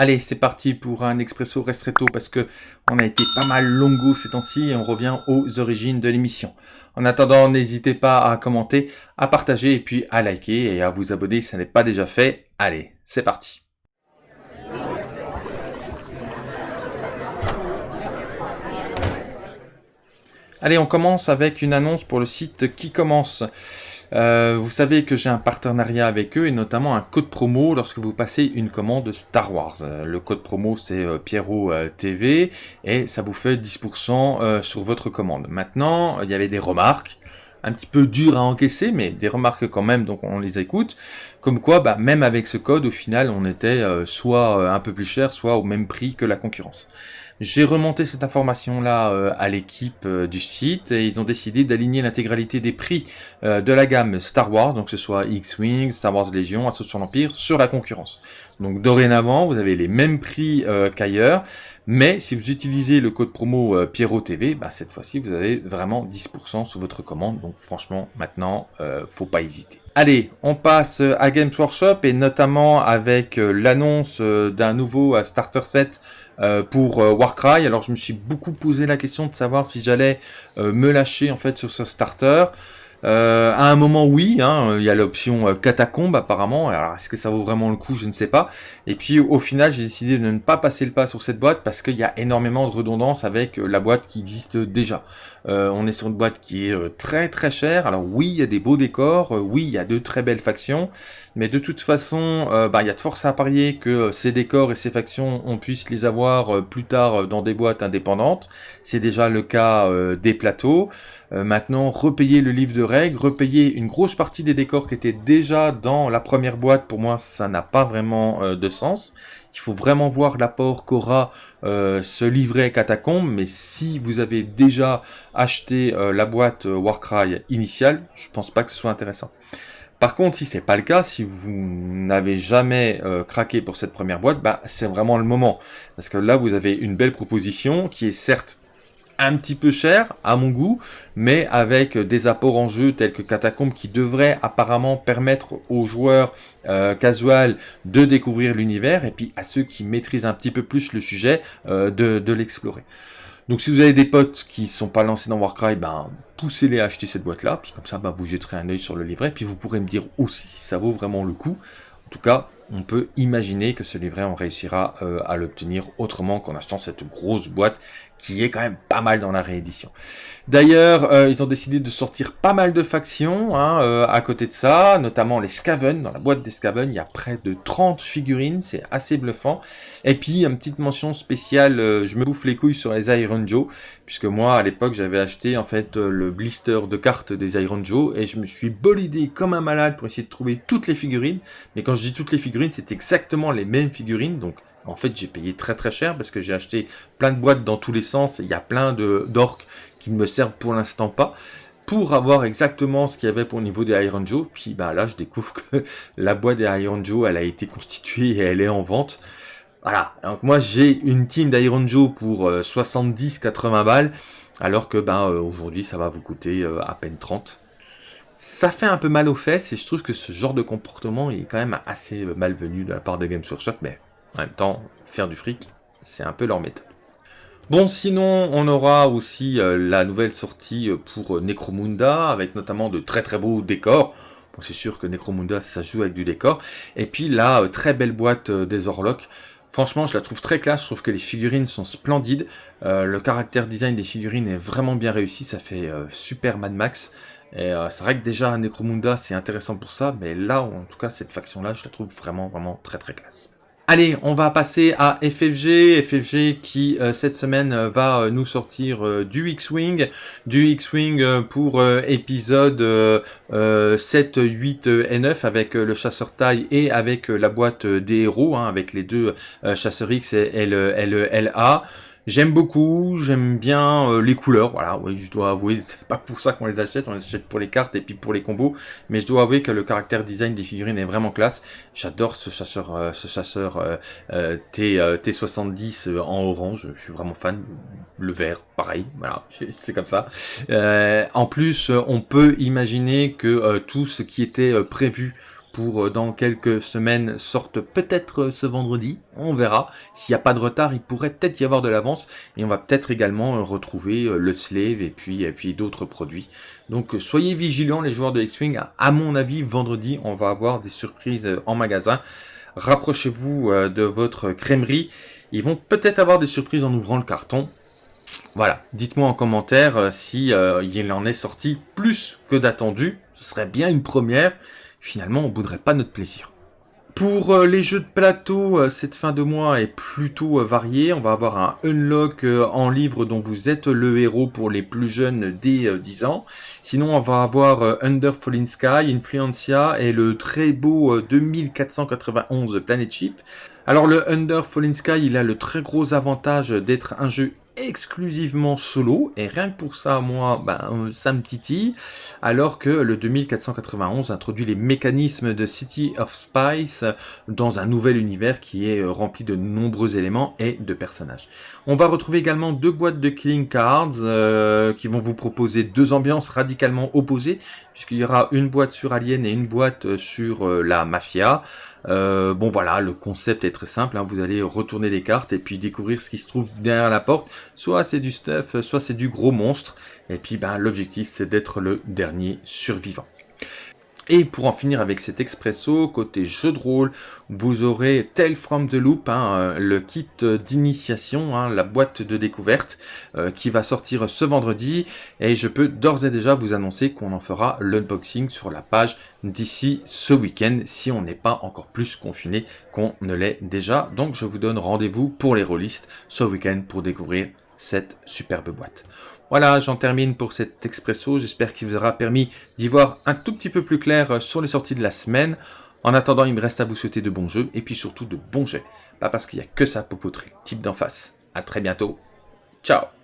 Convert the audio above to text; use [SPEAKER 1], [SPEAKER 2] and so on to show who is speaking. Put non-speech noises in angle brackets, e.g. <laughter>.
[SPEAKER 1] Allez, c'est parti pour un expresso restretto parce que on a été pas mal longo ces temps-ci et on revient aux origines de l'émission. En attendant, n'hésitez pas à commenter, à partager et puis à liker et à vous abonner si ça n'est pas déjà fait. Allez, c'est parti. Allez, on commence avec une annonce pour le site qui commence. Euh, vous savez que j'ai un partenariat avec eux et notamment un code promo lorsque vous passez une commande Star Wars. Euh, le code promo c'est euh, Pierrot TV et ça vous fait 10% sur votre commande. Maintenant, il y avait des remarques un petit peu dures à encaisser, mais des remarques quand même, donc on les écoute. Comme quoi, bah, même avec ce code, au final, on était soit un peu plus cher, soit au même prix que la concurrence. J'ai remonté cette information-là euh, à l'équipe euh, du site et ils ont décidé d'aligner l'intégralité des prix euh, de la gamme Star Wars, donc que ce soit X-Wing, Star Wars Légion, Assaut sur l'Empire, sur la concurrence. Donc dorénavant, vous avez les mêmes prix qu'ailleurs, mais si vous utilisez le code promo Pierrot TV, bah, cette fois-ci vous avez vraiment 10% sur votre commande, donc franchement maintenant, faut pas hésiter. Allez, on passe à Games Workshop et notamment avec l'annonce d'un nouveau starter set euh, pour euh, Warcry. Alors je me suis beaucoup posé la question de savoir si j'allais euh, me lâcher en fait sur ce starter. Euh, à un moment, oui, hein, il y a l'option catacombe apparemment. Alors, est-ce que ça vaut vraiment le coup? Je ne sais pas. Et puis, au final, j'ai décidé de ne pas passer le pas sur cette boîte parce qu'il y a énormément de redondance avec la boîte qui existe déjà. Euh, on est sur une boîte qui est euh, très très chère. Alors oui, il y a des beaux décors, euh, oui, il y a de très belles factions, mais de toute façon, bah, il y a de force à parier que ces décors et ces factions, on puisse les avoir plus tard dans des boîtes indépendantes. C'est déjà le cas des plateaux. Maintenant, repayer le livre de règles, repayer une grosse partie des décors qui étaient déjà dans la première boîte, pour moi, ça n'a pas vraiment de sens. Il faut vraiment voir l'apport qu'aura euh, ce livret catacombe, mais si vous avez déjà acheté euh, la boîte euh, Warcry initiale, je pense pas que ce soit intéressant. Par contre, si c'est pas le cas, si vous n'avez jamais craqué pour cette première boîte, bah, c'est vraiment le moment. Parce que là, vous avez une belle proposition qui est certes un petit peu cher à mon goût, mais avec des apports en jeu tels que Catacombe qui devraient apparemment permettre aux joueurs euh, casual de découvrir l'univers et puis à ceux qui maîtrisent un petit peu plus le sujet euh, de, l'explorer. Donc si vous avez des potes qui sont pas lancés dans Warcry, ben poussez-les à acheter cette boîte-là, puis comme ça ben, vous jetterez un œil sur le livret, puis vous pourrez me dire aussi si ça vaut vraiment le coup. En tout cas, on peut imaginer que ce livret, on réussira euh, à l'obtenir autrement qu'en achetant cette grosse boîte qui est quand même pas mal dans la réédition. D'ailleurs, euh, ils ont décidé de sortir pas mal de factions hein, euh, à côté de ça, notamment les Scaven. Dans la boîte des Scaven, il y a près de 30 figurines, c'est assez bluffant. Et puis, une petite mention spéciale, je me bouffe les couilles sur les Iron Joe, puisque moi, à l'époque, j'avais acheté en fait le blister de cartes des Iron Joe, et je me suis bolidé comme un malade pour essayer de trouver toutes les figurines. Mais quand je dis toutes les figurines, c'est exactement les mêmes figurines, donc en fait j'ai payé très très cher parce que j'ai acheté plein de boîtes dans tous les sens, il y a plein d'orques qui ne me servent pour l'instant pas, pour avoir exactement ce qu'il y avait pour le niveau des Iron Joe, puis bah là je découvre que <laughs> la boîte des Iron Joe elle a été constituée et elle est en vente. Voilà, donc moi j'ai une team d'Iron Joe pour 70-80 euh, balles, alors que ben aujourd'hui ça va vous coûter euh, à peine 30 ça fait un peu mal aux fesses et je trouve que ce genre de comportement est quand même assez malvenu de la part des Games Workshop, mais en même temps, faire du fric, c'est un peu leur méthode. Bon, sinon, on aura aussi euh, la nouvelle sortie euh, pour Necromunda, avec notamment de très très beaux décors. Bon, c'est sûr que Necromunda, ça joue avec du décor. Et puis la euh, très belle boîte des Orlocks. Franchement, je la trouve très classe, je trouve que les figurines sont splendides. le caractère design des figurines est vraiment bien réussi, ça fait super Mad Max. Et euh, c'est vrai que déjà Necromunda c'est intéressant pour ça, mais là, en tout cas cette faction là, je la trouve vraiment vraiment très très classe. Allez, on va passer à FFG, FFG qui euh, cette semaine euh, va nous sortir du X-Wing, du X-Wing pour épisode 7, 8 et 9 avec le chasseur taille et avec la boîte des héros, hein, avec les deux chasseurs X et LA. J'aime beaucoup, j'aime bien euh, les couleurs, voilà, oui, je dois avouer, c'est pas pour ça qu'on les achète, on les achète pour les cartes et puis pour les combos, mais je dois avouer que le caractère design des figurines est vraiment classe. J'adore ce chasseur, euh, ce chasseur euh, T, T70 en orange, je suis vraiment fan. Le vert, pareil, voilà, <laughs> c'est comme ça. en plus, on peut imaginer que tout ce qui était prévu pour dans quelques semaines sortent peut-être ce vendredi. On verra. S'il n'y a pas de retard, il pourrait peut-être y avoir de l'avance. Et on va peut-être également retrouver le Slave et puis, d'autres produits. Donc soyez vigilants les joueurs de X-Wing. À mon avis, vendredi, on va avoir des surprises en magasin. Rapprochez-vous de votre crèmerie. Ils vont peut-être avoir des surprises en ouvrant le carton. Voilà, dites-moi en commentaire euh, si euh, il en est sorti plus que d'attendu. Ce serait bien une première. Finalement, on bouderait pas notre plaisir. Pour euh, les jeux de plateau, cette fin de mois est plutôt variée. On va avoir un unlock en livre dont vous êtes le héros pour les plus jeunes dès 10 ans. Sinon, on va avoir Under Falling Sky, Influencia et le très beau 2491 Planet Ship. Alors le Under Falling Sky, il a le très gros avantage d'être un jeu exclusivement solo, et rien que pour ça, moi, ben, euh, ça me titille, alors que le 2491 introduit les mécanismes de City of Spice dans un nouvel univers qui est euh, rempli de nombreux éléments et de personnages. On va retrouver également deux boîtes de Killing Cards euh, qui vont vous proposer deux ambiances radicalement opposées, puisqu'il y aura une boîte sur Alien et une boîte sur la Mafia. Bon voilà, le concept est très simple, hein. vous allez retourner les cartes et puis découvrir ce qui se trouve derrière la porte, soit c'est du stuff, soit c'est du gros monstre. Et puis ben, l'objectif c'est d'être le dernier survivant. Et pour en finir avec cet expresso, côté jeu de rôle, vous aurez Tale from the Loop, hein, euh, le kit d'initiation, hein, la boîte de découverte, euh, qui va sortir ce vendredi. Et je peux d'ores et déjà vous annoncer qu'on en fera l'unboxing sur la page d'ici ce week-end, si on n'est pas encore plus confiné qu'on ne l'est déjà. Donc je vous donne rendez-vous pour les rôlistes ce week-end pour découvrir cette superbe boîte. Voilà, j'en termine pour cet expresso. J'espère qu'il vous aura permis d'y voir un tout petit peu plus clair sur les sorties de la semaine. En attendant, il me reste à vous souhaiter de bons jeux et puis surtout de bons jets. Pas parce qu'il n'y a que ça pour poutrer type d'en face. A très bientôt. Ciao